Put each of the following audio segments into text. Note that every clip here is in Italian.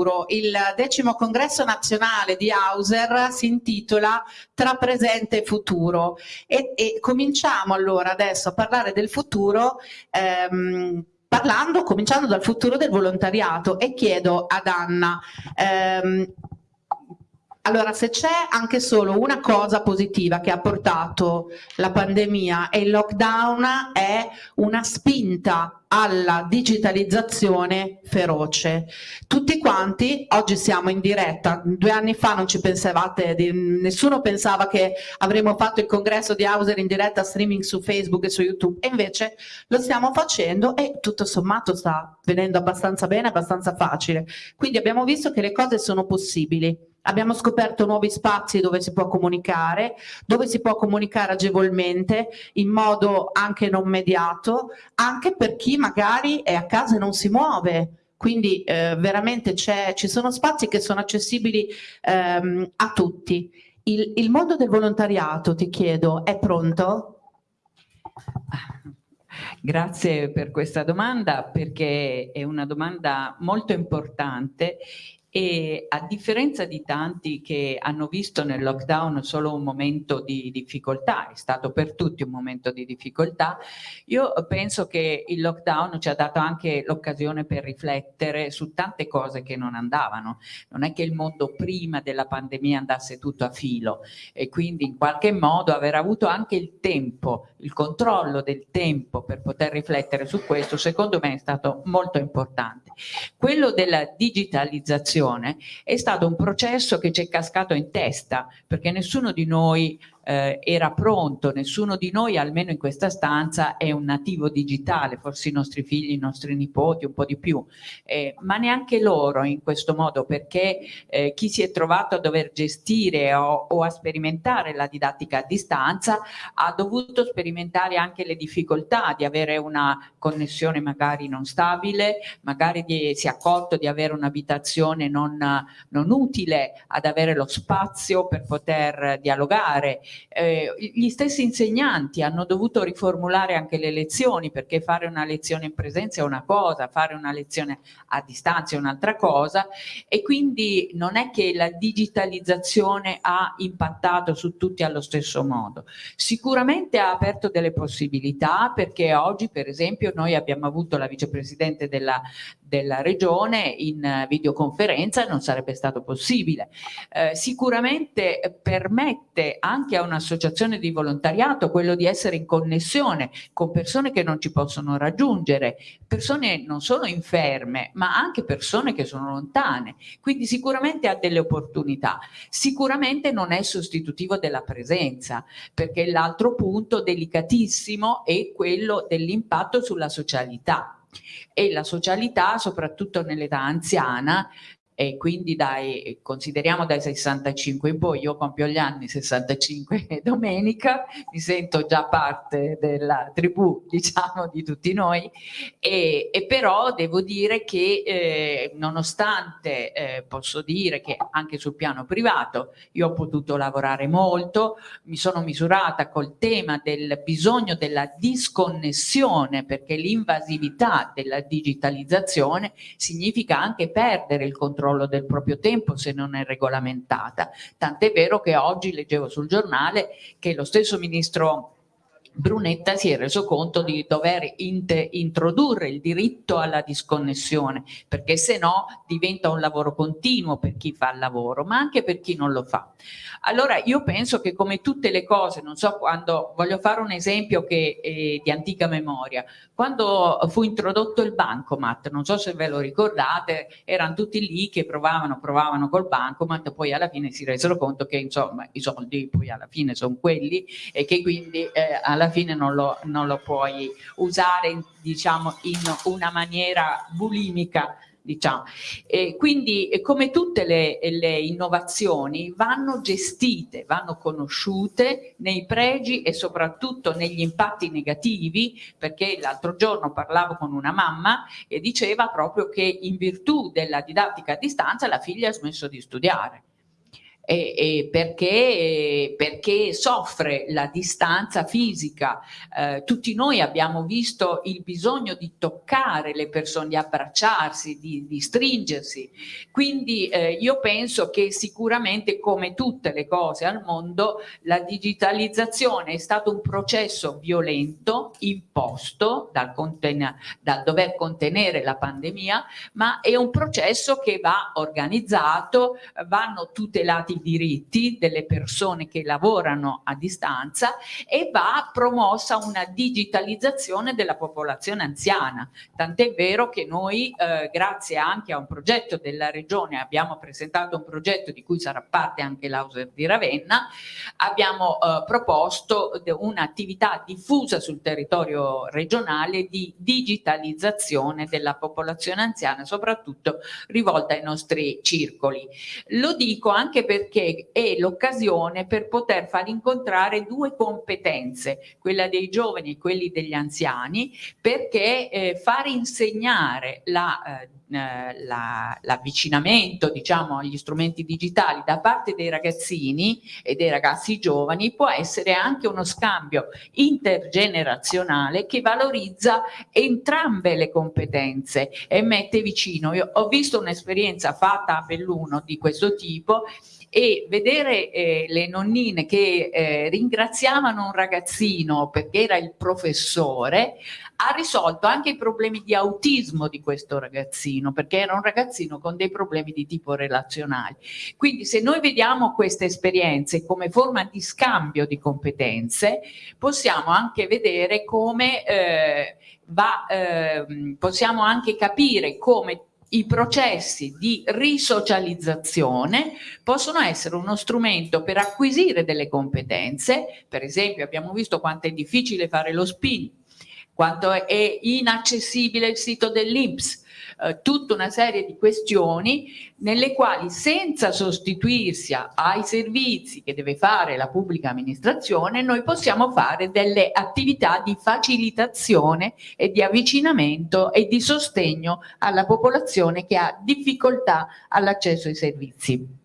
futuro. Il decimo congresso nazionale di Hauser si intitola Tra presente e futuro e, e cominciamo allora adesso a parlare del futuro ehm, parlando, cominciando dal futuro del volontariato e chiedo ad Anna ehm, allora, se c'è anche solo una cosa positiva che ha portato la pandemia e il lockdown è una spinta alla digitalizzazione feroce. Tutti quanti, oggi siamo in diretta, due anni fa non ci pensavate, nessuno pensava che avremmo fatto il congresso di Hauser in diretta streaming su Facebook e su YouTube e invece lo stiamo facendo e tutto sommato sta venendo abbastanza bene, abbastanza facile. Quindi abbiamo visto che le cose sono possibili. Abbiamo scoperto nuovi spazi dove si può comunicare, dove si può comunicare agevolmente, in modo anche non mediato, anche per chi magari è a casa e non si muove. Quindi eh, veramente ci sono spazi che sono accessibili ehm, a tutti. Il, il mondo del volontariato, ti chiedo, è pronto? Grazie per questa domanda perché è una domanda molto importante e a differenza di tanti che hanno visto nel lockdown solo un momento di difficoltà, è stato per tutti un momento di difficoltà, io penso che il lockdown ci ha dato anche l'occasione per riflettere su tante cose che non andavano. Non è che il mondo prima della pandemia andasse tutto a filo e quindi in qualche modo aver avuto anche il tempo, il controllo del tempo per poter riflettere su questo, secondo me è stato molto importante. Quello della digitalizzazione è stato un processo che ci è cascato in testa perché nessuno di noi eh, era pronto, nessuno di noi almeno in questa stanza è un nativo digitale, forse i nostri figli, i nostri nipoti un po' di più, eh, ma neanche loro in questo modo perché eh, chi si è trovato a dover gestire o, o, a sperimentare la didattica a distanza ha dovuto sperimentare anche le difficoltà di avere una connessione magari non stabile, magari di, si è accorto di avere un'abitazione non, non utile ad avere lo spazio per poter dialogare eh, gli stessi insegnanti hanno dovuto riformulare anche le lezioni perché fare una lezione in presenza è una cosa, fare una lezione a distanza è un'altra cosa e quindi non è che la digitalizzazione ha impattato su tutti allo stesso modo. Sicuramente ha aperto delle possibilità perché oggi per esempio noi abbiamo avuto la vicepresidente della, della regione in videoconferenza non sarebbe stato possibile. Eh, sicuramente permette anche a un'associazione di volontariato quello di essere in connessione con persone che non ci possono raggiungere, persone non solo inferme ma anche persone che sono lontane, quindi sicuramente ha delle opportunità, sicuramente non è sostitutivo della presenza perché l'altro punto delicatissimo è quello dell'impatto sulla socialità e la socialità soprattutto nell'età anziana e quindi dai, consideriamo dai 65 in poi, io compio gli anni 65 domenica, mi sento già parte della tribù diciamo di tutti noi. E, e però devo dire che eh, nonostante eh, posso dire che anche sul piano privato io ho potuto lavorare molto, mi sono misurata col tema del bisogno della disconnessione perché l'invasività della digitalizzazione significa anche perdere il controllo controllo del proprio tempo se non è regolamentata. Tant'è vero che oggi leggevo sul giornale che lo stesso ministro Brunetta si è reso conto di dover introdurre il diritto alla disconnessione perché se no diventa un lavoro continuo per chi fa il lavoro ma anche per chi non lo fa. Allora io penso che come tutte le cose, non so quando, voglio fare un esempio che è di antica memoria, quando fu introdotto il bancomat, non so se ve lo ricordate, erano tutti lì che provavano, provavano col bancomat, poi alla fine si resero conto che insomma i soldi poi alla fine sono quelli e che quindi eh, alla fine non lo, non lo puoi usare diciamo in una maniera bulimica diciamo. E quindi come tutte le, le, innovazioni vanno gestite, vanno conosciute nei pregi e soprattutto negli impatti negativi perché l'altro giorno parlavo con una mamma e diceva proprio che in virtù della didattica a distanza la figlia ha smesso di studiare e, e perché, perché, soffre la distanza fisica. Eh, tutti noi abbiamo visto il bisogno di toccare le persone, di abbracciarsi, di, di stringersi. Quindi eh, io penso che sicuramente come tutte le cose al mondo la digitalizzazione è stato un processo violento, imposto dal, dal dover contenere la pandemia, ma è un processo che va organizzato, vanno tutelati diritti delle persone che lavorano a distanza e va promossa una digitalizzazione della popolazione anziana. Tant'è vero che noi, eh, grazie anche a un progetto della Regione, abbiamo presentato un progetto di cui sarà parte anche l'Auser di Ravenna, abbiamo eh, proposto un'attività diffusa sul territorio regionale di digitalizzazione della popolazione anziana, soprattutto rivolta ai nostri circoli. Lo dico anche perché è l'occasione per poter far incontrare due competenze, quella dei giovani e quelli degli anziani, perché eh, far insegnare la eh, l'avvicinamento la, diciamo agli strumenti digitali da parte dei ragazzini e dei ragazzi giovani può essere anche uno scambio intergenerazionale che valorizza entrambe le competenze e mette vicino. Io ho visto un'esperienza fatta a Belluno di questo tipo e vedere eh, le nonnine che eh, ringraziavano un ragazzino perché era il professore ha risolto anche i problemi di autismo di questo ragazzino perché era un ragazzino con dei problemi di tipo relazionale. Quindi se noi vediamo queste esperienze come forma di scambio di competenze possiamo anche vedere come eh, va, eh, possiamo anche capire come i processi di risocializzazione possono essere uno strumento per acquisire delle competenze, per esempio abbiamo visto quanto è difficile fare lo spin, quanto è inaccessibile il sito dell'Inps, eh, tutta una serie di questioni nelle quali senza sostituirsi ai servizi che deve fare la pubblica amministrazione noi possiamo fare delle attività di facilitazione e di avvicinamento e di sostegno alla popolazione che ha difficoltà all'accesso ai servizi.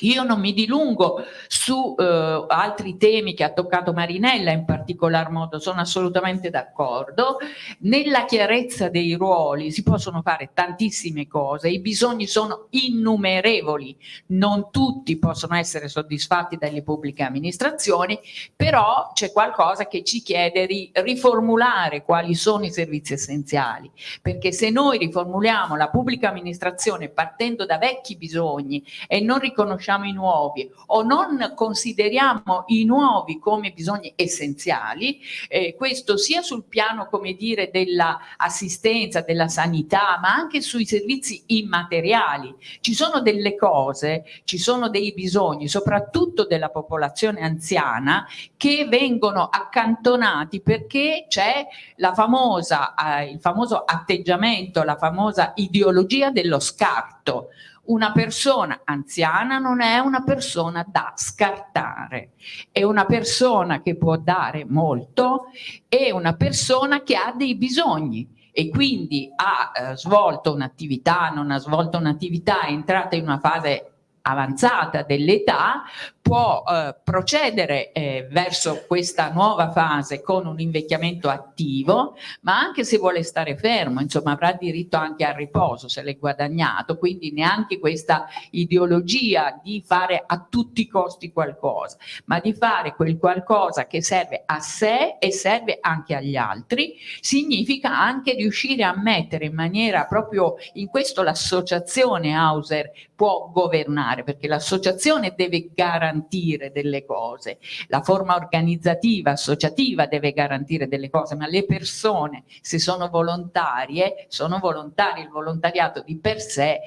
Io non mi dilungo su eh, altri temi che ha toccato Marinella in particolar modo, sono assolutamente d'accordo. Nella chiarezza dei ruoli si possono fare tantissime cose, i bisogni sono innumerevoli, non tutti possono essere soddisfatti dalle pubbliche amministrazioni, però c'è qualcosa che ci chiede di riformulare quali sono i servizi essenziali, perché se noi riformuliamo la pubblica amministrazione partendo da vecchi bisogni e non riconosciamo riconosciamo i nuovi o non consideriamo i nuovi come bisogni essenziali, eh, questo sia sul piano come dire dell'assistenza, della sanità, ma anche sui servizi immateriali. Ci sono delle cose, ci sono dei bisogni, soprattutto della popolazione anziana, che vengono accantonati perché c'è eh, il famoso atteggiamento, la famosa ideologia dello scarto una persona anziana non è una persona da scartare, è una persona che può dare molto, è una persona che ha dei bisogni e quindi ha eh, svolto un'attività, non ha svolto un'attività, è entrata in una fase avanzata dell'età può eh, procedere eh, verso questa nuova fase con un invecchiamento attivo, ma anche se vuole stare fermo, insomma avrà diritto anche al riposo se l'è guadagnato, quindi neanche questa ideologia di fare a tutti i costi qualcosa, ma di fare quel qualcosa che serve a sé e serve anche agli altri, significa anche riuscire a mettere in maniera proprio, in questo l'associazione Hauser può governare, perché l'associazione deve garantire garantire delle cose, la forma organizzativa, associativa deve garantire delle cose, ma le persone se sono volontarie, sono volontari, il volontariato di per sé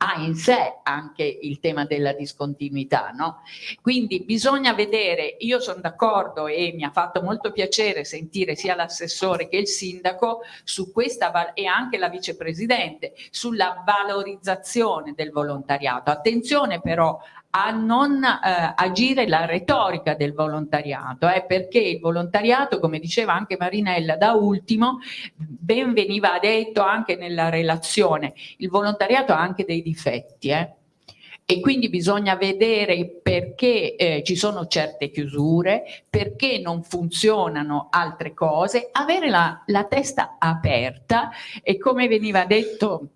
ha in sé anche il tema della discontinuità, no? Quindi bisogna vedere, io sono d'accordo e mi ha fatto molto piacere sentire sia l'assessore che il sindaco su questa e anche la vicepresidente sulla valorizzazione del volontariato. Attenzione però a non eh, agire la retorica del volontariato, eh, perché il volontariato, come diceva anche Marinella da ultimo, ben veniva detto anche nella relazione, il volontariato ha anche dei difetti, eh? e quindi bisogna vedere perché eh, ci sono certe chiusure, perché non funzionano altre cose, avere la, la testa aperta e come veniva detto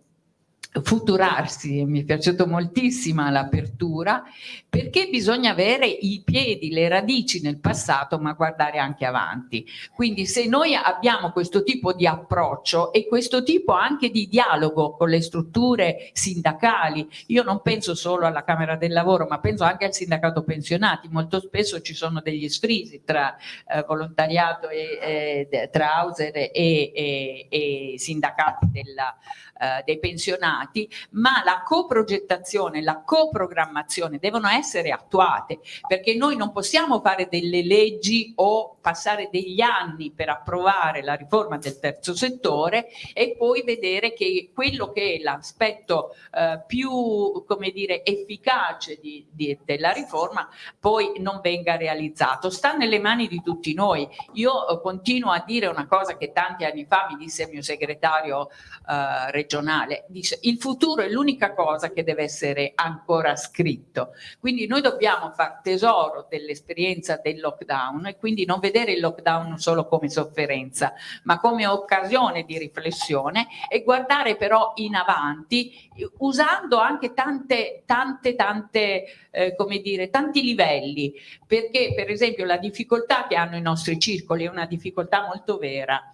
futurarsi, mi è piaciuto moltissimo l'apertura, perché bisogna avere i piedi, le radici nel passato ma guardare anche avanti. Quindi se noi abbiamo questo tipo di approccio e questo tipo anche di dialogo con le strutture sindacali, io non penso solo alla Camera del Lavoro ma penso anche al sindacato pensionati, molto spesso ci sono degli sfrisi tra eh, volontariato e eh, tra Hauser e, e, e sindacati della, eh, dei pensionati, ma la coprogettazione, la coprogrammazione devono essere attuate perché noi non possiamo fare delle leggi o passare degli anni per approvare la riforma del terzo settore e poi vedere che quello che è l'aspetto eh, più come dire efficace di, di, della riforma poi non venga realizzato. Sta nelle mani di tutti noi. Io eh, continuo a dire una cosa che tanti anni fa mi disse il mio segretario eh, regionale. Dice il futuro è l'unica cosa che deve essere ancora scritto. Quindi noi dobbiamo far tesoro dell'esperienza del lockdown e quindi non vedere il lockdown solo come sofferenza, ma come occasione di riflessione e guardare però in avanti usando anche tante, tante, tante, eh, come dire, tanti livelli, perché per esempio la difficoltà che hanno i nostri circoli è una difficoltà molto vera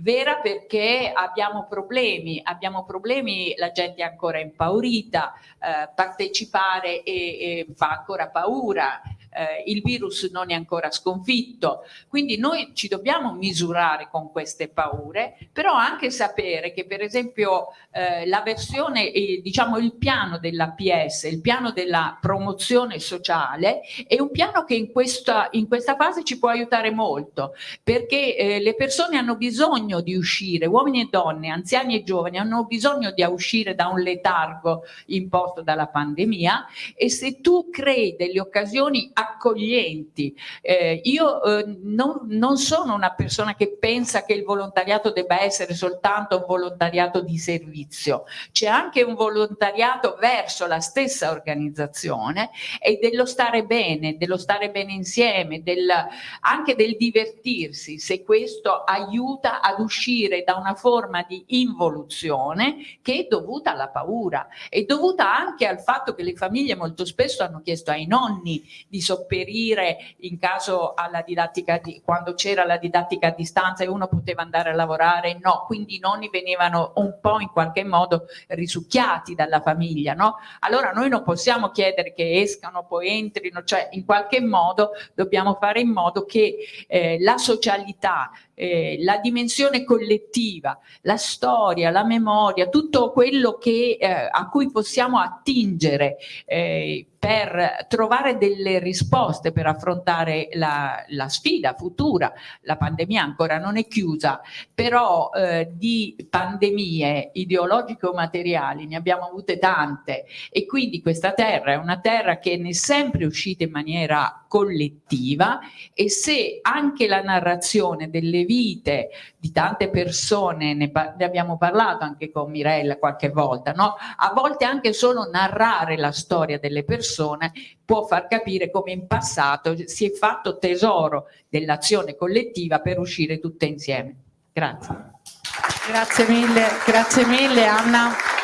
vera perché abbiamo problemi, abbiamo problemi, la gente è ancora impaurita, eh, partecipare e, e fa ancora paura, eh, il virus non è ancora sconfitto, quindi noi ci dobbiamo misurare con queste paure, però anche sapere che per esempio eh, la versione, eh, diciamo il piano dell'APS, il piano della promozione sociale è un piano che in questa, in questa fase ci può aiutare molto, perché eh, le persone hanno bisogno di uscire, uomini e donne, anziani e giovani hanno bisogno di uscire da un letargo imposto dalla pandemia e se tu crei delle occasioni accoglienti. Eh, io eh, non, non, sono una persona che pensa che il volontariato debba essere soltanto un volontariato di servizio, c'è anche un volontariato verso la stessa organizzazione e dello stare bene, dello stare bene insieme, del, anche del divertirsi, se questo aiuta ad uscire da una forma di involuzione che è dovuta alla paura, è dovuta anche al fatto che le famiglie molto spesso hanno chiesto ai nonni di sopperire in caso alla didattica di, quando c'era la didattica a distanza e uno poteva andare a lavorare, no, quindi i nonni venivano un po' in qualche modo risucchiati dalla famiglia, no? Allora noi non possiamo chiedere che escano, poi entrino, cioè in qualche modo dobbiamo fare in modo che eh, la socialità, eh, la dimensione collettiva, la storia, la memoria, tutto quello che, eh, a cui possiamo attingere eh, per trovare delle risposte per affrontare la, la, sfida futura. La pandemia ancora non è chiusa, però eh, di pandemie ideologiche o materiali ne abbiamo avute tante e quindi questa terra è una terra che ne è sempre uscita in maniera collettiva e se anche la narrazione delle vite di tante persone, ne, ne abbiamo parlato anche con Mirella qualche volta, no? a volte anche solo narrare la storia delle persone può far capire come in passato si è fatto tesoro dell'azione collettiva per uscire tutte insieme. Grazie. Grazie mille, grazie mille Anna.